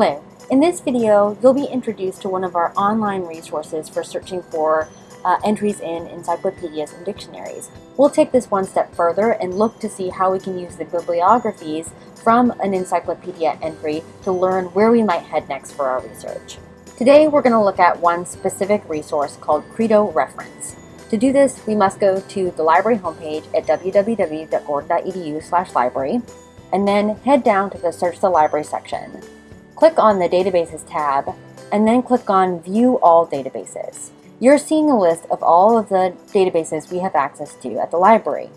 Hello. In this video, you'll be introduced to one of our online resources for searching for uh, entries in encyclopedias and dictionaries. We'll take this one step further and look to see how we can use the bibliographies from an encyclopedia entry to learn where we might head next for our research. Today, we're going to look at one specific resource called Credo Reference. To do this, we must go to the library homepage at www.gordon.edu library and then head down to the Search the Library section. Click on the Databases tab and then click on View All Databases. You're seeing a list of all of the databases we have access to at the library.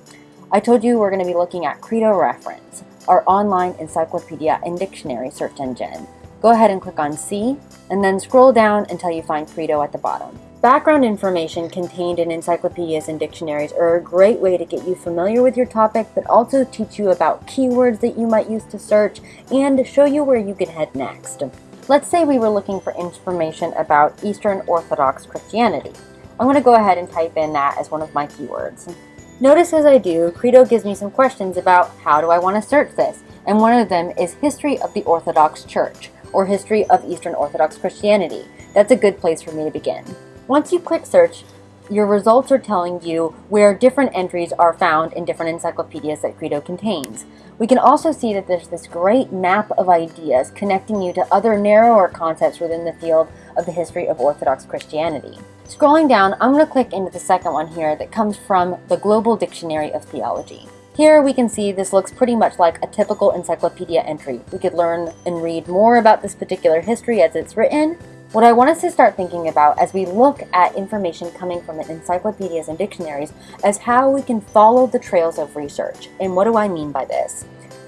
I told you we're going to be looking at Credo Reference, our online encyclopedia and dictionary search engine. Go ahead and click on See, and then scroll down until you find Credo at the bottom. Background information contained in encyclopedias and dictionaries are a great way to get you familiar with your topic, but also teach you about keywords that you might use to search and show you where you can head next. Let's say we were looking for information about Eastern Orthodox Christianity. I'm going to go ahead and type in that as one of my keywords. Notice as I do, Credo gives me some questions about how do I want to search this, and one of them is History of the Orthodox Church, or History of Eastern Orthodox Christianity. That's a good place for me to begin. Once you click search, your results are telling you where different entries are found in different encyclopedias that Credo contains. We can also see that there's this great map of ideas connecting you to other narrower concepts within the field of the history of Orthodox Christianity. Scrolling down, I'm going to click into the second one here that comes from the Global Dictionary of Theology. Here we can see this looks pretty much like a typical encyclopedia entry. We could learn and read more about this particular history as it's written, what I want us to start thinking about as we look at information coming from encyclopedias and dictionaries is how we can follow the trails of research. And what do I mean by this?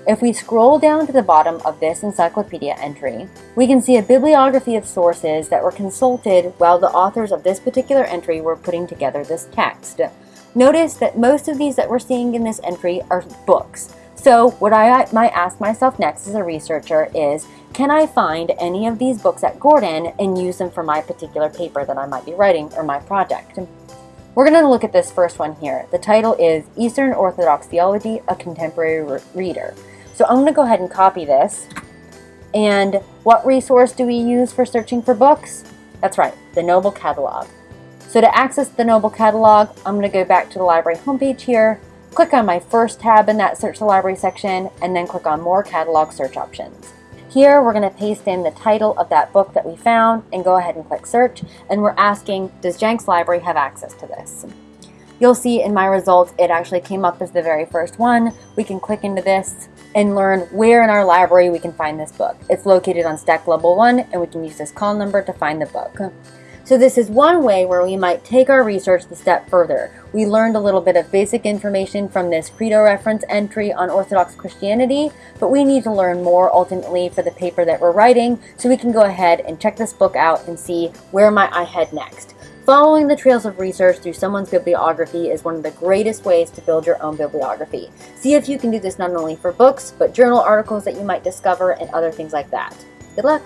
If we scroll down to the bottom of this encyclopedia entry, we can see a bibliography of sources that were consulted while the authors of this particular entry were putting together this text. Notice that most of these that we're seeing in this entry are books. So what I might ask myself next as a researcher is, can I find any of these books at Gordon and use them for my particular paper that I might be writing or my project? We're going to look at this first one here. The title is Eastern Orthodox Theology, a Contemporary Re Reader. So I'm going to go ahead and copy this. And what resource do we use for searching for books? That's right, the Noble Catalog. So to access the Noble Catalog, I'm going to go back to the library homepage here, Click on my first tab in that Search the Library section and then click on More Catalog Search Options. Here we're going to paste in the title of that book that we found and go ahead and click search and we're asking does Jenks Library have access to this? You'll see in my results it actually came up as the very first one. We can click into this and learn where in our library we can find this book. It's located on stack level 1 and we can use this call number to find the book. So this is one way where we might take our research a step further. We learned a little bit of basic information from this Credo reference entry on Orthodox Christianity, but we need to learn more ultimately for the paper that we're writing, so we can go ahead and check this book out and see where might I head next. Following the trails of research through someone's bibliography is one of the greatest ways to build your own bibliography. See if you can do this not only for books, but journal articles that you might discover and other things like that. Good luck!